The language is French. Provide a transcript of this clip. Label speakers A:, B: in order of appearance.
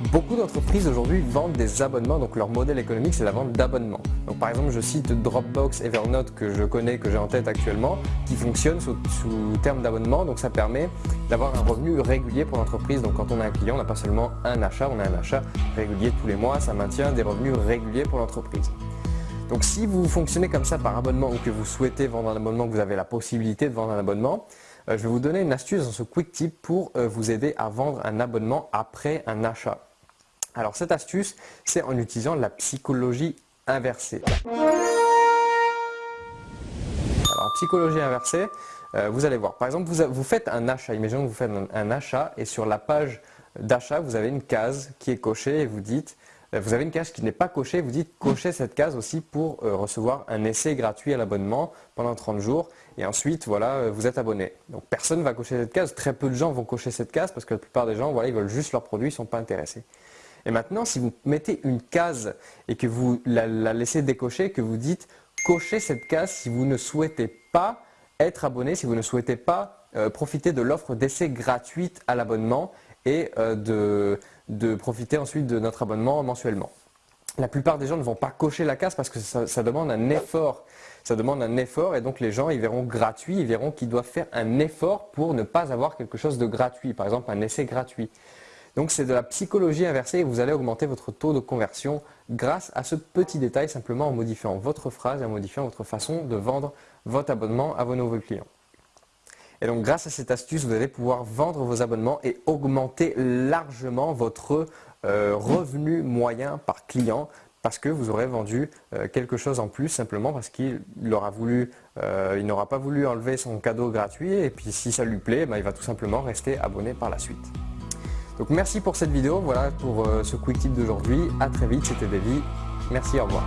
A: Beaucoup d'entreprises aujourd'hui vendent des abonnements, donc leur modèle économique c'est la vente d'abonnements. Donc par exemple je cite Dropbox, Evernote que je connais, que j'ai en tête actuellement, qui fonctionne sous, sous terme d'abonnement, donc ça permet d'avoir un revenu régulier pour l'entreprise. Donc quand on a un client, on n'a pas seulement un achat, on a un achat régulier tous les mois, ça maintient des revenus réguliers pour l'entreprise. Donc si vous fonctionnez comme ça par abonnement ou que vous souhaitez vendre un abonnement, que vous avez la possibilité de vendre un abonnement, je vais vous donner une astuce dans ce quick tip pour euh, vous aider à vendre un abonnement après un achat. Alors cette astuce, c'est en utilisant la psychologie inversée. Alors psychologie inversée, euh, vous allez voir. Par exemple, vous, faites un achat. Imaginons que vous faites un achat et sur la page d'achat, vous avez une case qui est cochée et vous dites euh, vous avez une case qui n'est pas cochée, vous dites cocher cette case aussi pour euh, recevoir un essai gratuit à l'abonnement pendant 30 jours et ensuite voilà euh, vous êtes abonné. Donc personne ne va cocher cette case, très peu de gens vont cocher cette case parce que la plupart des gens voilà, ils veulent juste leurs produits, ils ne sont pas intéressés. Et maintenant si vous mettez une case et que vous la, laissez décocher, que vous dites cochez cette case si vous ne souhaitez pas être abonné, si vous ne souhaitez pas profiter de l'offre d'essai gratuite à l'abonnement et de, de profiter ensuite de notre abonnement mensuellement. La plupart des gens ne vont pas cocher la case parce que ça, demande un effort. Ça demande un effort et donc les gens ils verront gratuit, ils verront qu'ils doivent faire un effort pour ne pas avoir quelque chose de gratuit, par exemple un essai gratuit. Donc c'est de la psychologie inversée et vous allez augmenter votre taux de conversion grâce à ce petit détail simplement en modifiant votre phrase et en modifiant votre façon de vendre votre abonnement à vos nouveaux clients. Et donc grâce à cette astuce, vous allez pouvoir vendre vos abonnements et augmenter largement votre euh, revenu moyen par client parce que vous aurez vendu euh, quelque chose en plus simplement parce qu'il aura voulu, euh, il n'aura pas voulu enlever son cadeau gratuit et puis si ça lui plaît, ben, il va tout simplement rester abonné par la suite. Donc merci pour cette vidéo, voilà pour ce quick tip d'aujourd'hui. A très vite, c'était Davy. Merci, au revoir.